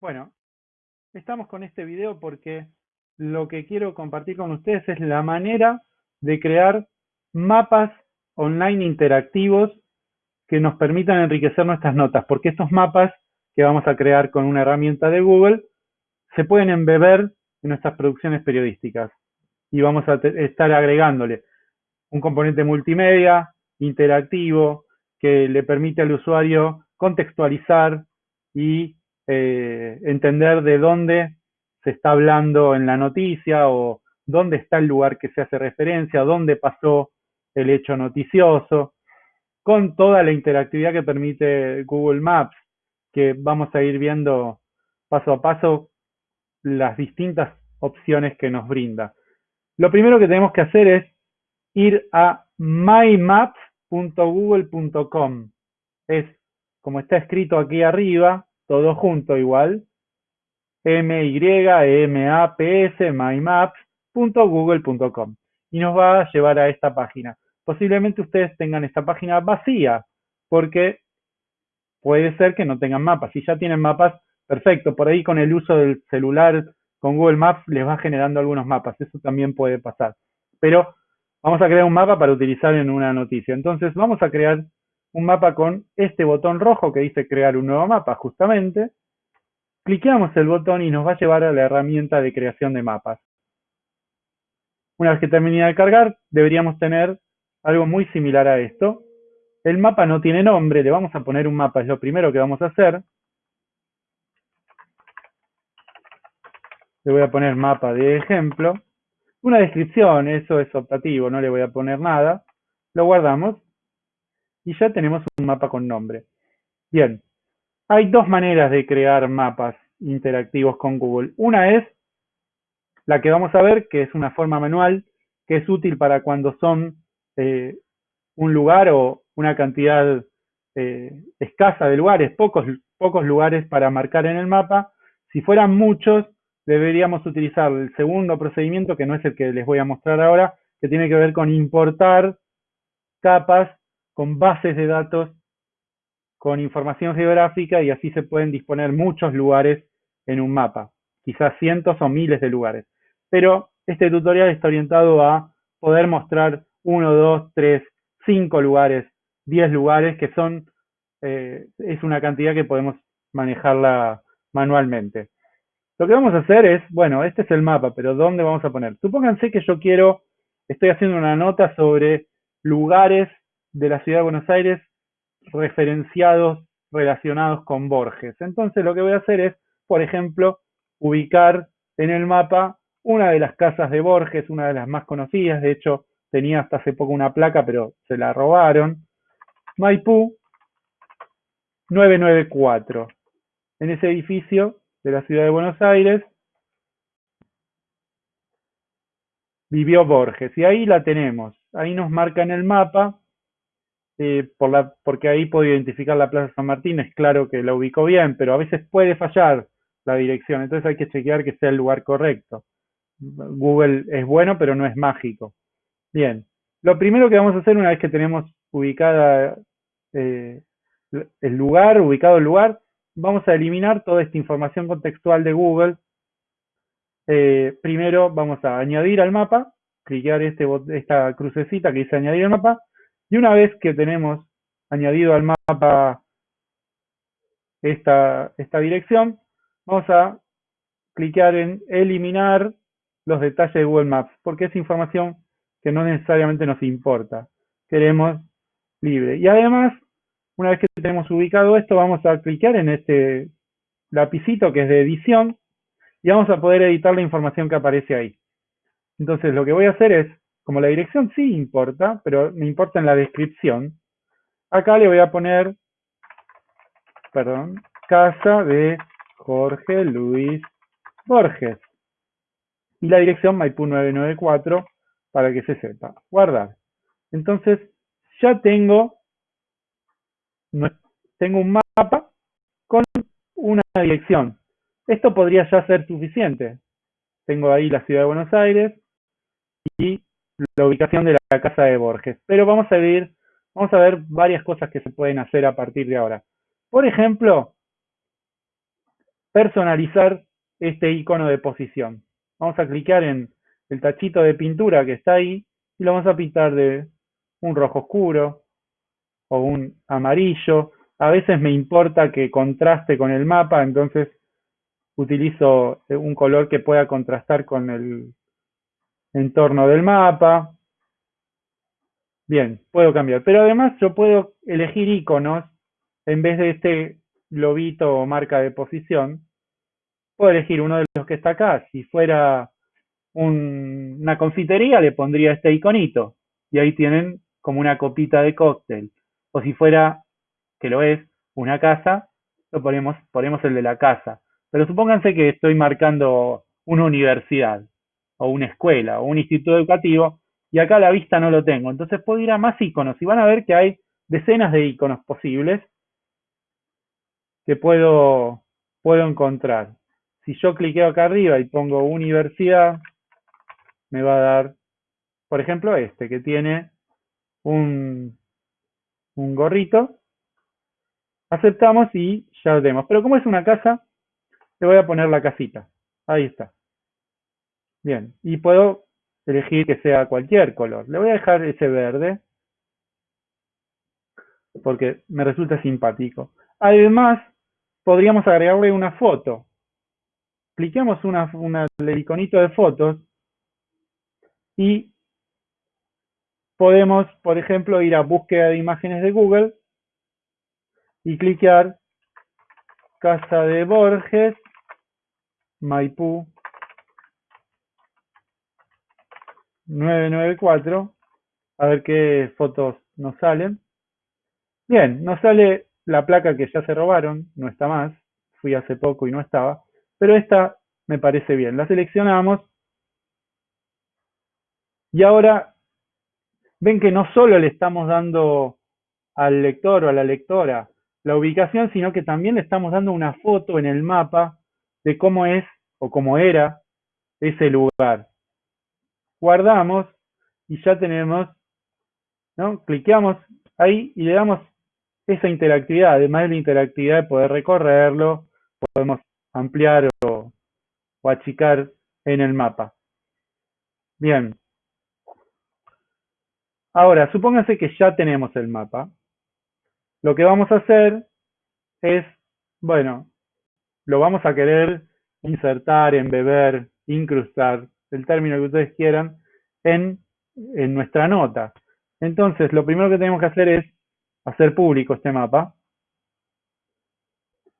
Bueno, estamos con este video porque lo que quiero compartir con ustedes es la manera de crear mapas online interactivos que nos permitan enriquecer nuestras notas, porque estos mapas que vamos a crear con una herramienta de Google se pueden embeber en nuestras producciones periodísticas. Y vamos a estar agregándole un componente multimedia, interactivo, que le permite al usuario contextualizar y eh, entender de dónde se está hablando en la noticia o dónde está el lugar que se hace referencia, dónde pasó el hecho noticioso, con toda la interactividad que permite Google Maps, que vamos a ir viendo paso a paso las distintas opciones que nos brinda. Lo primero que tenemos que hacer es ir a mymaps.google.com. Es como está escrito aquí arriba, todo junto igual, s mymaps.google.com y nos va a llevar a esta página. Posiblemente ustedes tengan esta página vacía porque puede ser que no tengan mapas. Si ya tienen mapas, perfecto. Por ahí con el uso del celular con Google Maps les va generando algunos mapas. Eso también puede pasar. Pero vamos a crear un mapa para utilizar en una noticia. Entonces vamos a crear un mapa con este botón rojo que dice crear un nuevo mapa justamente. Cliqueamos el botón y nos va a llevar a la herramienta de creación de mapas. Una vez que termine de cargar, deberíamos tener algo muy similar a esto. El mapa no tiene nombre, le vamos a poner un mapa, es lo primero que vamos a hacer. Le voy a poner mapa de ejemplo. Una descripción, eso es optativo, no le voy a poner nada. Lo guardamos y ya tenemos un mapa con nombre. Bien, hay dos maneras de crear mapas interactivos con Google. Una es la que vamos a ver, que es una forma manual, que es útil para cuando son eh, un lugar o una cantidad eh, escasa de lugares, pocos, pocos lugares para marcar en el mapa. Si fueran muchos, deberíamos utilizar el segundo procedimiento, que no es el que les voy a mostrar ahora, que tiene que ver con importar capas con bases de datos, con información geográfica y así se pueden disponer muchos lugares en un mapa, quizás cientos o miles de lugares. Pero este tutorial está orientado a poder mostrar uno, dos, tres, cinco lugares, diez lugares, que son, eh, es una cantidad que podemos manejarla manualmente. Lo que vamos a hacer es, bueno, este es el mapa, pero ¿dónde vamos a poner? Supónganse que yo quiero, estoy haciendo una nota sobre lugares de la ciudad de Buenos Aires referenciados relacionados con Borges. Entonces lo que voy a hacer es, por ejemplo, ubicar en el mapa una de las casas de Borges, una de las más conocidas, de hecho tenía hasta hace poco una placa, pero se la robaron, Maipú 994. En ese edificio de la ciudad de Buenos Aires vivió Borges, y ahí la tenemos, ahí nos marca en el mapa eh, porque ahí puedo identificar la Plaza San Martín, es claro que la ubico bien, pero a veces puede fallar la dirección, entonces hay que chequear que sea el lugar correcto. Google es bueno, pero no es mágico. Bien, lo primero que vamos a hacer una vez que tenemos ubicada eh, el lugar, ubicado el lugar, vamos a eliminar toda esta información contextual de Google. Eh, primero vamos a añadir al mapa, clicar este, esta crucecita que dice añadir al mapa, y una vez que tenemos añadido al mapa esta, esta dirección, vamos a clicar en eliminar los detalles de Google Maps, porque es información que no necesariamente nos importa. Queremos libre. Y además, una vez que tenemos ubicado esto, vamos a clicar en este lapicito que es de edición y vamos a poder editar la información que aparece ahí. Entonces, lo que voy a hacer es como la dirección sí importa, pero me importa en la descripción, acá le voy a poner, perdón, casa de Jorge Luis Borges. Y la dirección Maipú 994 para que se sepa. Guardar. Entonces, ya tengo, tengo un mapa con una dirección. Esto podría ya ser suficiente. Tengo ahí la ciudad de Buenos Aires y la ubicación de la casa de Borges. Pero vamos a ver, vamos a ver varias cosas que se pueden hacer a partir de ahora. Por ejemplo, personalizar este icono de posición. Vamos a clicar en el tachito de pintura que está ahí y lo vamos a pintar de un rojo oscuro o un amarillo. A veces me importa que contraste con el mapa, entonces utilizo un color que pueda contrastar con el entorno del mapa. Bien, puedo cambiar. Pero además yo puedo elegir iconos en vez de este globito o marca de posición. Puedo elegir uno de los que está acá. Si fuera una confitería, le pondría este iconito. Y ahí tienen como una copita de cóctel. O si fuera, que lo es, una casa, lo ponemos, ponemos el de la casa. Pero supónganse que estoy marcando una universidad, o una escuela, o un instituto educativo, y acá a la vista no lo tengo. Entonces puedo ir a más iconos y van a ver que hay decenas de iconos posibles que puedo, puedo encontrar. Si yo cliqueo acá arriba y pongo universidad, me va a dar, por ejemplo, este, que tiene un, un gorrito. Aceptamos y ya lo tenemos. Pero como es una casa, le voy a poner la casita. Ahí está. Bien, y puedo elegir que sea cualquier color. Le voy a dejar ese verde porque me resulta simpático. Además, podríamos agregarle una foto. Cliquemos una, el iconito de fotos y podemos, por ejemplo, ir a búsqueda de imágenes de Google y clicar Casa de Borges, Maipú 994, a ver qué fotos nos salen. Bien, nos sale la placa que ya se robaron, no está más, fui hace poco y no estaba, pero esta me parece bien. La seleccionamos y ahora ven que no solo le estamos dando al lector o a la lectora la ubicación, sino que también le estamos dando una foto en el mapa de cómo es o cómo era ese lugar. Guardamos y ya tenemos, ¿no? Cliqueamos ahí y le damos esa interactividad, además de la interactividad de poder recorrerlo, podemos ampliar o, o achicar en el mapa. Bien, Ahora, supónganse que ya tenemos el mapa. Lo que vamos a hacer es, bueno, lo vamos a querer insertar, embeber, incrustar, el término que ustedes quieran, en, en nuestra nota. Entonces, lo primero que tenemos que hacer es hacer público este mapa,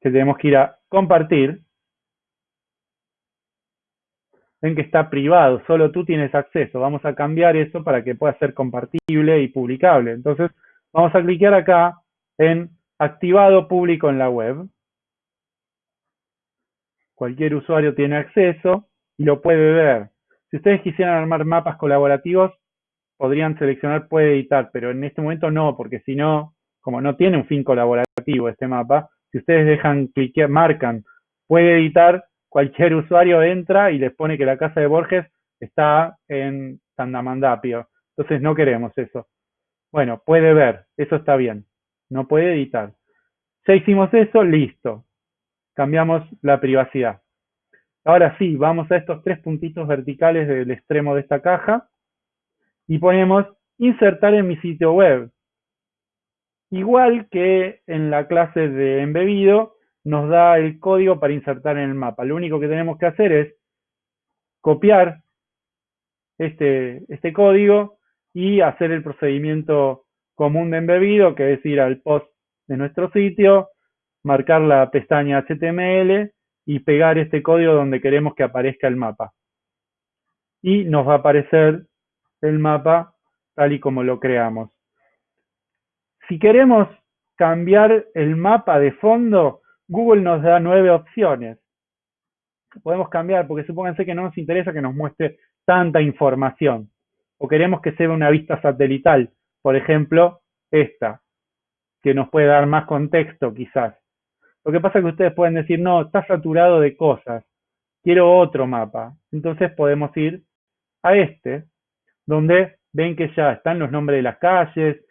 que tenemos que ir a compartir, ven que está privado, solo tú tienes acceso. Vamos a cambiar eso para que pueda ser compartible y publicable. Entonces, vamos a clicar acá en activado público en la web. Cualquier usuario tiene acceso y lo puede ver. Si ustedes quisieran armar mapas colaborativos, podrían seleccionar puede editar, pero en este momento no, porque si no, como no tiene un fin colaborativo este mapa, si ustedes dejan cliquear, marcan puede editar, cualquier usuario entra y les pone que la casa de Borges está en Tandamandapio. Entonces no queremos eso. Bueno, puede ver, eso está bien. No puede editar. Ya hicimos eso, listo. Cambiamos la privacidad. Ahora sí, vamos a estos tres puntitos verticales del extremo de esta caja y ponemos insertar en mi sitio web. Igual que en la clase de embebido, nos da el código para insertar en el mapa. Lo único que tenemos que hacer es copiar este, este código y hacer el procedimiento común de embebido, que es ir al post de nuestro sitio, marcar la pestaña HTML y pegar este código donde queremos que aparezca el mapa. Y nos va a aparecer el mapa tal y como lo creamos. Si queremos cambiar el mapa de fondo, Google nos da nueve opciones. Podemos cambiar, porque supónganse que no nos interesa que nos muestre tanta información. O queremos que sea una vista satelital. Por ejemplo, esta, que nos puede dar más contexto quizás. Lo que pasa es que ustedes pueden decir, no, está saturado de cosas. Quiero otro mapa. Entonces podemos ir a este, donde ven que ya están los nombres de las calles,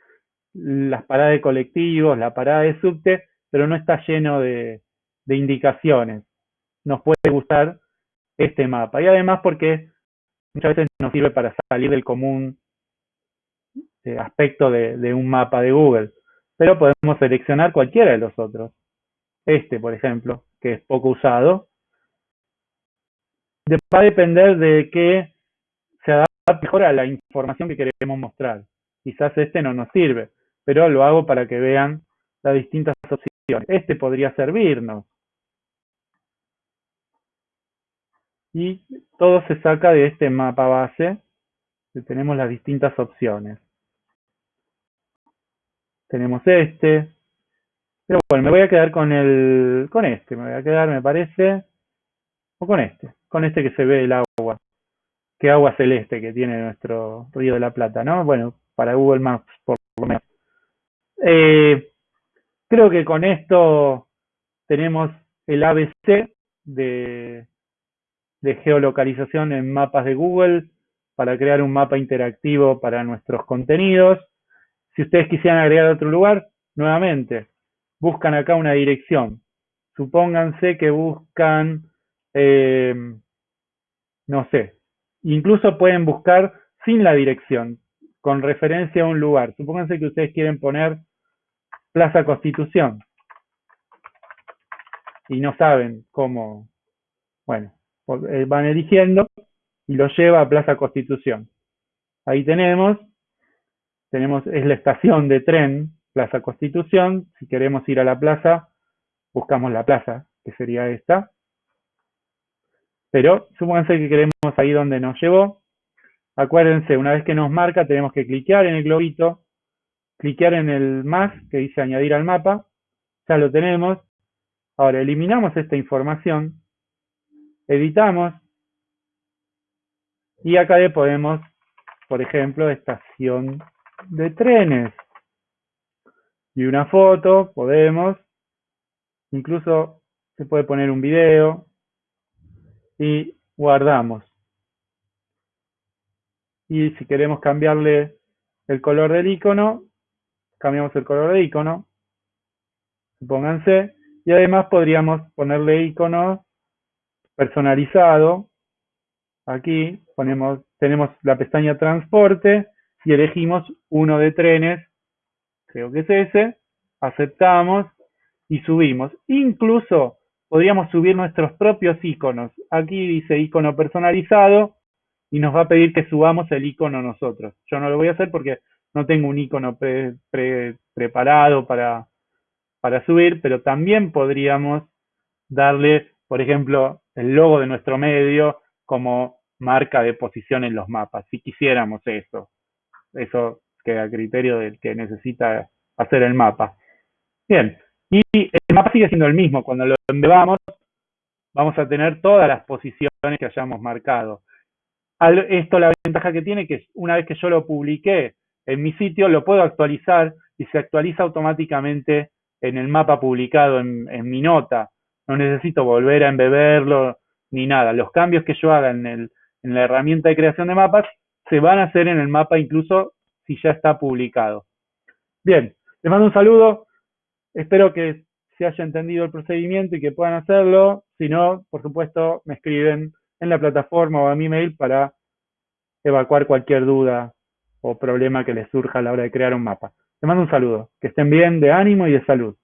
las paradas de colectivos, la parada de subte, pero no está lleno de, indicaciones. nos puede gustar este mapa. Y además porque muchas veces nos sirve para salir del común eh, aspecto de, de un mapa de Google. Pero podemos seleccionar cualquiera de los otros. Este, por ejemplo, que es poco usado. Va a depender de que se adapte mejor a la información que queremos mostrar. Quizás este no nos sirve, pero lo hago para que vean las distintas opciones. Este podría servirnos. Y todo se saca de este mapa base, tenemos las distintas opciones. Tenemos este. Pero bueno, me voy a quedar con el con este, me voy a quedar, me parece, o con este, con este que se ve el agua. Qué agua celeste que tiene nuestro Río de la Plata, ¿no? Bueno, para Google Maps, por lo menos. Eh, creo que con esto tenemos el ABC de, de geolocalización en mapas de Google para crear un mapa interactivo para nuestros contenidos. Si ustedes quisieran agregar otro lugar, nuevamente, buscan acá una dirección. Supónganse que buscan, eh, no sé, incluso pueden buscar sin la dirección, con referencia a un lugar. Supónganse que ustedes quieren poner Plaza Constitución y no saben cómo, bueno, eh, van eligiendo y lo lleva a Plaza Constitución. Ahí tenemos, tenemos, es la estación de tren Plaza Constitución. Si queremos ir a la plaza, buscamos la plaza, que sería esta. Pero supónganse que queremos ahí donde nos llevó. Acuérdense, una vez que nos marca, tenemos que cliquear en el globito, cliquear en el más que dice añadir al mapa. Ya lo tenemos. Ahora eliminamos esta información, editamos y acá le podemos, por ejemplo, estación de trenes y una foto, podemos, incluso se puede poner un video. Y guardamos. Y si queremos cambiarle el color del icono, cambiamos el color del icono, pónganse, y además podríamos ponerle icono personalizado. Aquí ponemos, tenemos la pestaña transporte, si elegimos uno de trenes, creo que es ese, aceptamos y subimos. Incluso podríamos subir nuestros propios iconos. Aquí dice icono personalizado y nos va a pedir que subamos el icono nosotros. Yo no lo voy a hacer porque no tengo un icono preparado para, para subir, pero también podríamos darle, por ejemplo, el logo de nuestro medio como marca de posición en los mapas, si quisiéramos eso. Eso que a criterio del que necesita hacer el mapa. Bien, y el mapa sigue siendo el mismo. Cuando lo embebamos, vamos a tener todas las posiciones que hayamos marcado. esto la ventaja que tiene que una vez que yo lo publiqué en mi sitio, lo puedo actualizar y se actualiza automáticamente en el mapa publicado en, mi nota. No necesito volver a embeberlo ni nada. Los cambios que yo haga en, el, en la herramienta de creación de mapas se van a hacer en el mapa incluso si ya está publicado. Bien, les mando un saludo. Espero que se haya entendido el procedimiento y que puedan hacerlo. Si no, por supuesto, me escriben en la plataforma o a mi mail para evacuar cualquier duda o problema que les surja a la hora de crear un mapa. Les mando un saludo. Que estén bien, de ánimo y de salud.